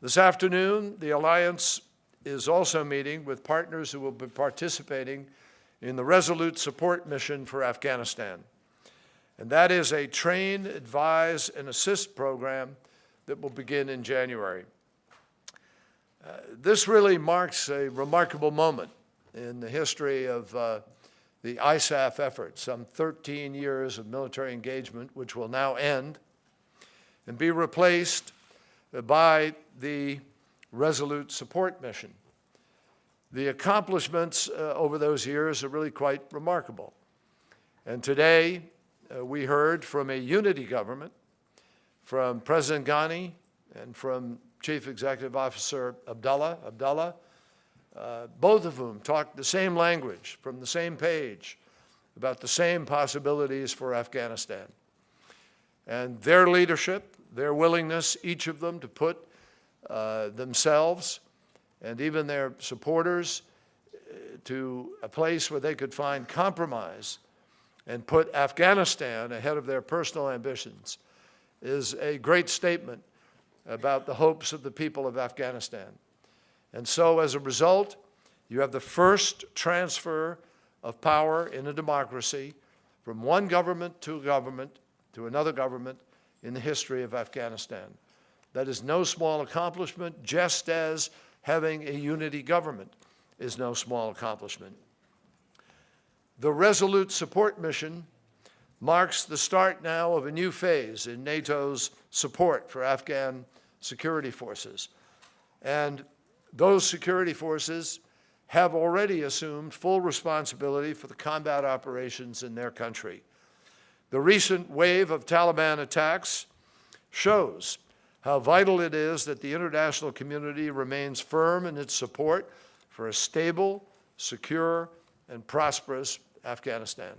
This afternoon, the Alliance is also meeting with partners who will be participating in the Resolute Support Mission for Afghanistan. And that is a train, advise, and assist program that will begin in January. Uh, this really marks a remarkable moment in the history of uh, the ISAF effort, some 13 years of military engagement, which will now end and be replaced by the Resolute Support Mission. The accomplishments uh, over those years are really quite remarkable. And today, uh, we heard from a unity government, from President Ghani and from Chief Executive Officer Abdullah, Abdullah, uh, both of whom talked the same language from the same page about the same possibilities for Afghanistan. And their leadership, their willingness, each of them to put uh, themselves and even their supporters uh, to a place where they could find compromise and put Afghanistan ahead of their personal ambitions is a great statement about the hopes of the people of Afghanistan. And so as a result, you have the first transfer of power in a democracy from one government to a government to another government in the history of Afghanistan. That is no small accomplishment, just as having a unity government is no small accomplishment. The Resolute Support Mission marks the start now of a new phase in NATO's support for Afghan security forces. And those security forces have already assumed full responsibility for the combat operations in their country. The recent wave of Taliban attacks shows how vital it is that the international community remains firm in its support for a stable, secure, and prosperous Afghanistan.